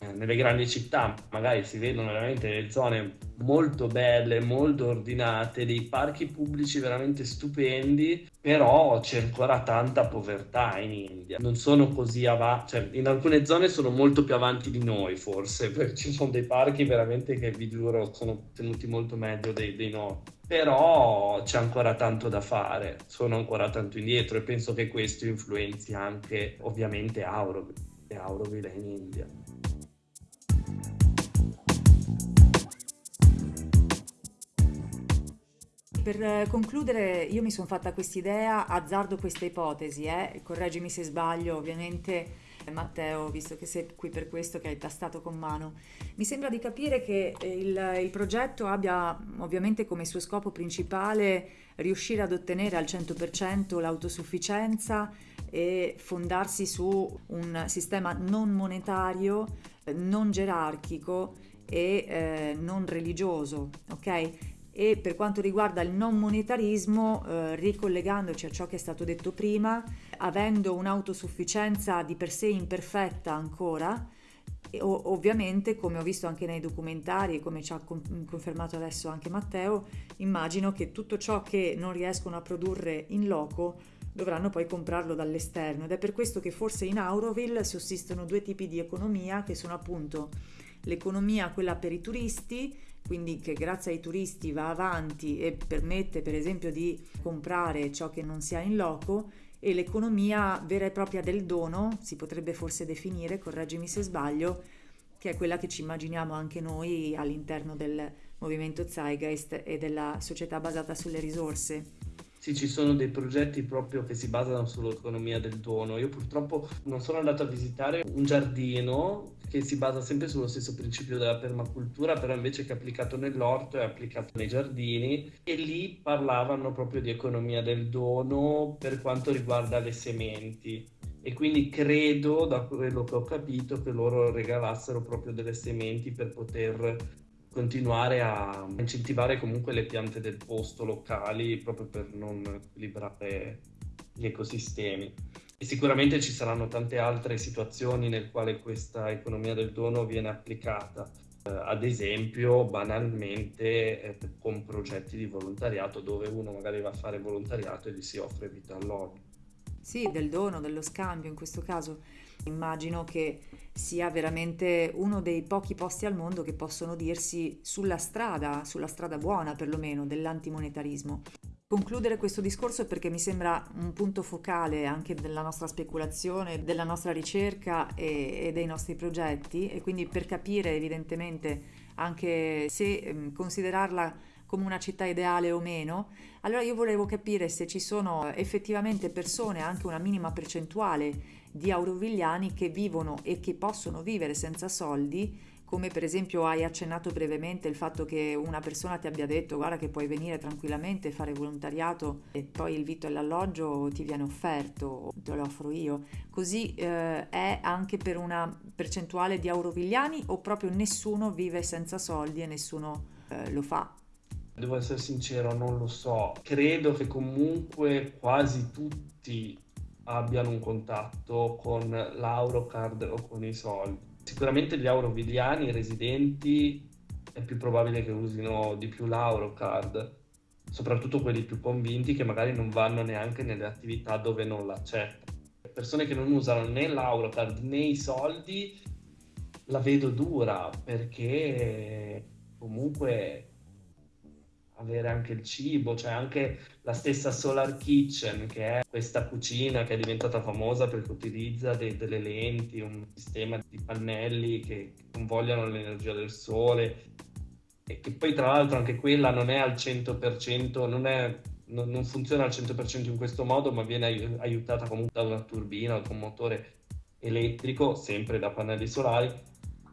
Eh, nelle grandi città magari si vedono veramente delle zone molto belle, molto ordinate, dei parchi pubblici veramente stupendi, però c'è ancora tanta povertà in India. Non sono così avanti, cioè in alcune zone sono molto più avanti di noi forse, perché ci sono dei parchi veramente che vi giuro sono tenuti molto meglio dei, dei nostri. Però c'è ancora tanto da fare, sono ancora tanto indietro e penso che questo influenzi anche ovviamente Auroville, Auroville in India. Per eh, concludere, io mi sono fatta quest'idea, azzardo questa ipotesi, eh? correggimi se sbaglio, ovviamente Matteo, visto che sei qui per questo, che hai tastato con mano. Mi sembra di capire che il, il progetto abbia ovviamente come suo scopo principale riuscire ad ottenere al 100% l'autosufficienza e fondarsi su un sistema non monetario, non gerarchico e eh, non religioso, ok? E per quanto riguarda il non monetarismo, eh, ricollegandoci a ciò che è stato detto prima, avendo un'autosufficienza di per sé imperfetta ancora, ovviamente, come ho visto anche nei documentari e come ci ha con, confermato adesso anche Matteo, immagino che tutto ciò che non riescono a produrre in loco dovranno poi comprarlo dall'esterno. Ed è per questo che forse in Auroville sussistono due tipi di economia che sono appunto l'economia quella per i turisti quindi che grazie ai turisti va avanti e permette per esempio di comprare ciò che non si ha in loco e l'economia vera e propria del dono, si potrebbe forse definire, correggimi se sbaglio, che è quella che ci immaginiamo anche noi all'interno del movimento Zeitgeist e della società basata sulle risorse. Sì, ci sono dei progetti proprio che si basano sull'economia del dono. Io purtroppo non sono andato a visitare un giardino che si basa sempre sullo stesso principio della permacultura, però invece che applicato nell'orto è applicato nei giardini e lì parlavano proprio di economia del dono per quanto riguarda le sementi. E quindi credo, da quello che ho capito, che loro regalassero proprio delle sementi per poter continuare a incentivare comunque le piante del posto locali proprio per non equilibrare gli ecosistemi. E sicuramente ci saranno tante altre situazioni nel quale questa economia del dono viene applicata, eh, ad esempio banalmente eh, con progetti di volontariato dove uno magari va a fare volontariato e gli si offre vita alloggio. Sì, del dono, dello scambio in questo caso. Immagino che sia veramente uno dei pochi posti al mondo che possono dirsi sulla strada, sulla strada buona perlomeno, dell'antimonetarismo. Concludere questo discorso perché mi sembra un punto focale anche della nostra speculazione, della nostra ricerca e, e dei nostri progetti e quindi per capire evidentemente anche se considerarla come una città ideale o meno, allora io volevo capire se ci sono effettivamente persone, anche una minima percentuale di aurovigliani che vivono e che possono vivere senza soldi come per esempio hai accennato brevemente il fatto che una persona ti abbia detto guarda che puoi venire tranquillamente, fare volontariato e poi il vitto e l'alloggio ti viene offerto, te lo offro io. Così eh, è anche per una percentuale di aurovigliani o proprio nessuno vive senza soldi e nessuno eh, lo fa? Devo essere sincero, non lo so. Credo che comunque quasi tutti abbiano un contatto con l'Aurocard o con i soldi. Sicuramente gli aurovigliani residenti è più probabile che usino di più l'Aurocard, soprattutto quelli più convinti che magari non vanno neanche nelle attività dove non l'accetta. Persone che non usano né l'Aurocard né i soldi la vedo dura perché comunque avere anche il cibo, cioè anche la stessa Solar Kitchen, che è questa cucina che è diventata famosa perché utilizza dei, delle lenti, un sistema di pannelli che convogliano l'energia del sole. E che poi tra l'altro anche quella non è al 100%, non, è, non, non funziona al 100% in questo modo, ma viene aiutata comunque da una turbina o da un motore elettrico, sempre da pannelli solari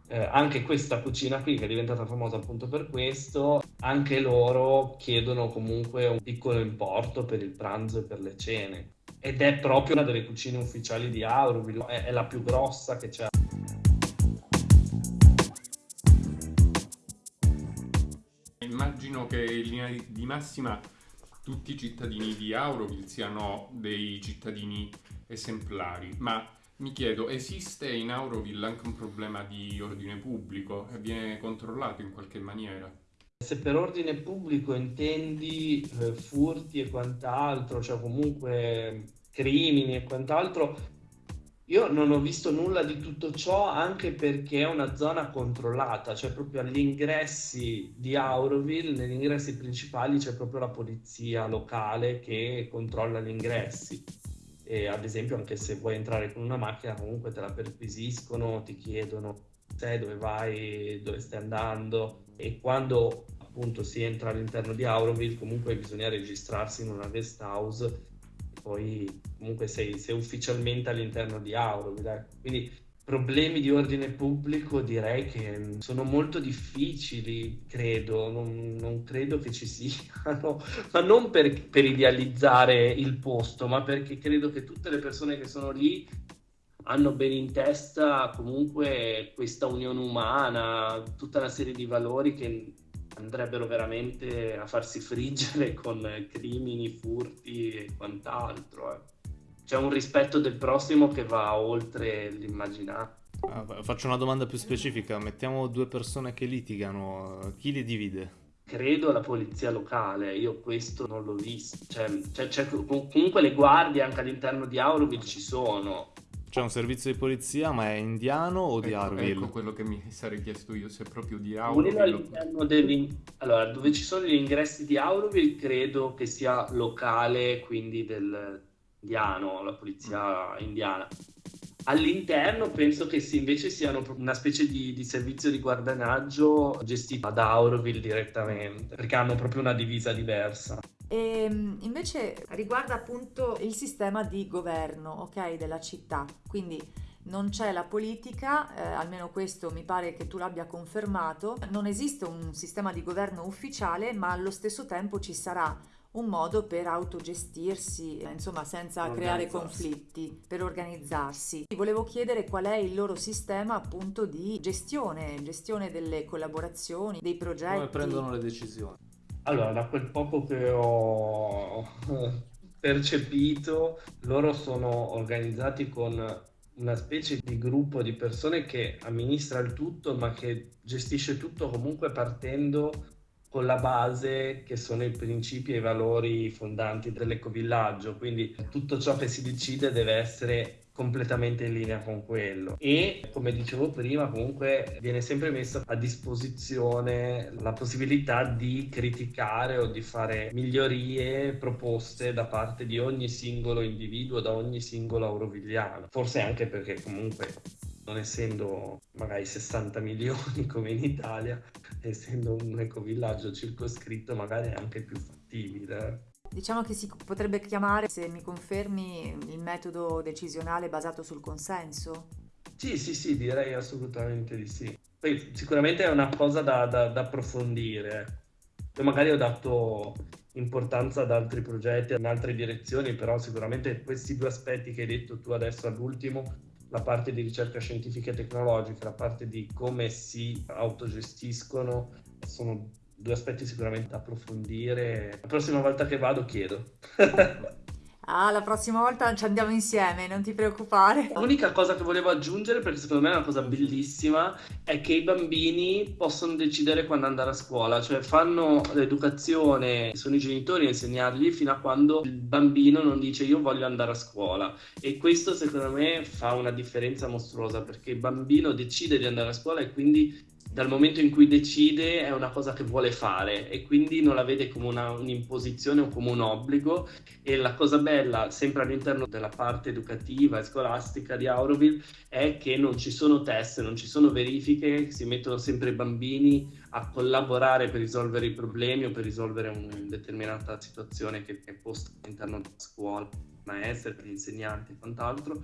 eh, anche questa cucina qui che è diventata famosa appunto per questo, anche loro chiedono comunque un piccolo importo per il pranzo e per le cene. Ed è proprio una delle cucine ufficiali di Auroville, è, è la più grossa che c'è. Immagino che in linea di massima tutti i cittadini di Auroville siano dei cittadini esemplari, ma mi chiedo, esiste in Auroville anche un problema di ordine pubblico viene controllato in qualche maniera? Se per ordine pubblico intendi eh, furti e quant'altro, cioè comunque crimini e quant'altro, io non ho visto nulla di tutto ciò anche perché è una zona controllata, cioè proprio agli ingressi di Auroville, negli ingressi principali c'è proprio la polizia locale che controlla gli ingressi e ad esempio anche se vuoi entrare con una macchina comunque te la perquisiscono, ti chiedono sai dove vai, dove stai andando e quando appunto si entra all'interno di Auroville comunque bisogna registrarsi in una guest house poi comunque sei, sei ufficialmente all'interno di Auroville ecco. quindi problemi di ordine pubblico direi che sono molto difficili, credo, non, non credo che ci siano, ma non per, per, idealizzare il posto, ma perché credo che tutte le persone che sono lì hanno bene in testa comunque questa unione umana, tutta una serie di valori che andrebbero veramente a farsi friggere con crimini, furti e quant'altro. Eh c'è un rispetto del prossimo che va oltre l'immaginario. Ah, faccio una domanda più specifica, mettiamo due persone che litigano, chi le divide? Credo la polizia locale, io questo non l'ho visto, cioè, cioè, cioè, comunque le guardie anche all'interno di Auroville ci sono. C'è un servizio di polizia, ma è indiano o di ecco, Auroville? Ecco quello che mi sarei chiesto io, se è proprio di Auroville. all'interno degli... Allora, dove ci sono gli ingressi di Auroville credo che sia locale, quindi del, indiano, la polizia indiana. All'interno penso che si invece siano una specie di, di, servizio di guardanaggio gestito da Auroville direttamente, perché hanno proprio una divisa diversa. E ehm, invece riguarda appunto il sistema di governo, ok, della città. Quindi non c'è la politica, eh, almeno questo mi pare che tu l'abbia confermato, non esiste un sistema di governo ufficiale, ma allo stesso tempo ci sarà un modo per autogestirsi, insomma senza creare conflitti, per organizzarsi. Volevo chiedere qual è il loro sistema appunto di gestione, gestione delle collaborazioni, dei progetti. Come prendono le decisioni? Allora, da quel poco che ho percepito, loro sono organizzati con una specie di gruppo di persone che amministra il tutto, ma che gestisce tutto comunque partendo con la base che sono i principi e i valori fondanti dell'ecovillaggio, quindi tutto ciò che si decide deve essere completamente in linea con quello. E come dicevo prima comunque viene sempre messa a disposizione la possibilità di criticare o di fare migliorie proposte da parte di ogni singolo individuo da ogni singolo aurovigliano forse anche perché comunque non essendo magari 60 milioni come in Italia, essendo un ecovillaggio circoscritto, magari è anche più fattibile. Diciamo che si potrebbe chiamare, se mi confermi, il metodo decisionale basato sul consenso? Sì, sì, sì, direi assolutamente di sì. Poi sicuramente è una cosa da, da- da approfondire. Io magari ho dato importanza ad altri progetti, in altre direzioni, però sicuramente questi due aspetti che hai detto tu adesso all'ultimo, la parte di ricerca scientifica e tecnologica, la parte di come si autogestiscono, sono due aspetti sicuramente da approfondire. La prossima volta che vado chiedo. Ah, la prossima volta ci andiamo insieme, non ti preoccupare. L'unica cosa che volevo aggiungere, perché secondo me è una cosa bellissima, è che i bambini possono decidere quando andare a scuola, cioè fanno l'educazione, sono i genitori a insegnargli fino a quando il bambino non dice io voglio andare a scuola. E questo secondo me fa una differenza mostruosa, perché il bambino decide di andare a scuola e quindi dal momento in cui decide è una cosa che vuole fare e quindi non la vede come una, un'imposizione o come un obbligo. E la cosa bella sempre all'interno della parte educativa e scolastica di Auroville è che non ci sono test, non ci sono verifiche, si mettono sempre i bambini a collaborare per risolvere i problemi o per risolvere una determinata situazione che è posta all'interno della scuola, maestre, per gli insegnanti e quant'altro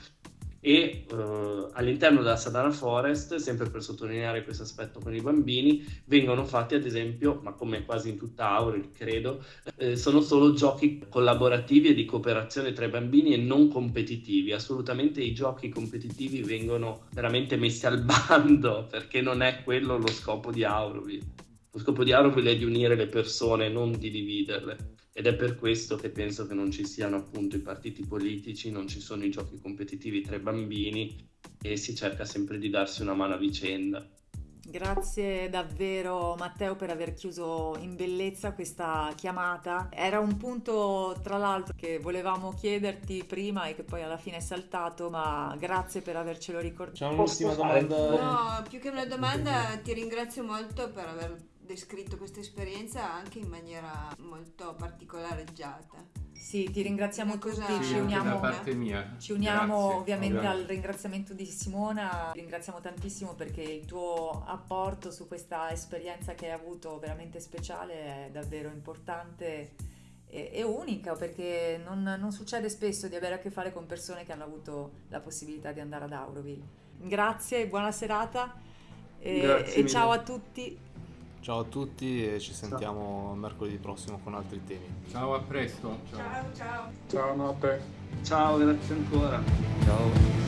e eh, all'interno della Sadana Forest, sempre per sottolineare questo aspetto con i bambini, vengono fatti ad esempio, ma come quasi in tutta Aurel credo, eh, sono solo giochi collaborativi e di cooperazione tra i bambini e non competitivi. Assolutamente i giochi competitivi vengono veramente messi al bando perché non è quello lo scopo di Auroville. Lo scopo di Auroville è di unire le persone, non di dividerle ed è per questo che penso che non ci siano appunto i partiti politici, non ci sono i giochi competitivi tra i bambini e si cerca sempre di darsi una mano a vicenda. Grazie davvero Matteo per aver chiuso in bellezza questa chiamata. Era un punto tra l'altro che volevamo chiederti prima e che poi alla fine è saltato, ma grazie per avercelo ricordato. C'è un'ultima domanda. No, più che una domanda ti ringrazio molto per aver descritto questa esperienza anche in maniera molto particolareggiata. Sì, ti ringraziamo cosa- tutti, Sì, ci uniamo. parte mia. Ci uniamo Grazie. ovviamente al Ovviamente. ringraziamento di Simona, ringraziamo tantissimo perché il tuo apporto su questa esperienza che hai avuto veramente speciale è davvero importante e, e unica perché non, non succede spesso di avere a che fare con persone che hanno avuto la possibilità di andare ad Auroville. Grazie, buona serata e, Grazie e ciao a tutti. Ciao a tutti e ci sentiamo mercoledì prossimo con altri temi. Ciao, a presto. Ciao. ciao. Ciao, notte. Ciao, grazie ancora. Ciao.